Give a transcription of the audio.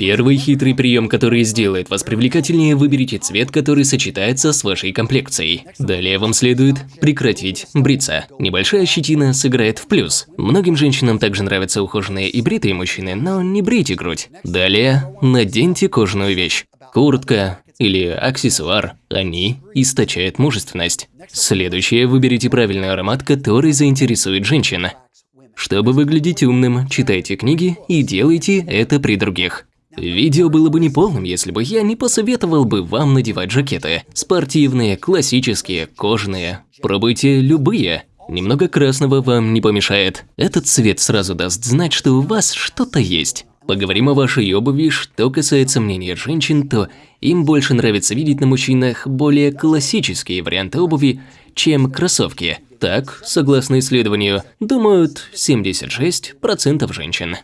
Первый хитрый прием, который сделает вас привлекательнее, выберите цвет, который сочетается с вашей комплекцией. Далее вам следует прекратить бриться. Небольшая щетина сыграет в плюс. Многим женщинам также нравятся ухоженные и бритые мужчины, но не брейте грудь. Далее наденьте кожаную вещь. Куртка или аксессуар. Они источают мужественность. Следующее, выберите правильный аромат, который заинтересует женщин. Чтобы выглядеть умным, читайте книги и делайте это при других. Видео было бы неполным, если бы я не посоветовал бы вам надевать жакеты. Спортивные, классические, кожаные. Пробуйте любые. Немного красного вам не помешает. Этот цвет сразу даст знать, что у вас что-то есть. Поговорим о вашей обуви. Что касается мнения женщин, то им больше нравится видеть на мужчинах более классические варианты обуви, чем кроссовки. Так, согласно исследованию, думают 76% женщин.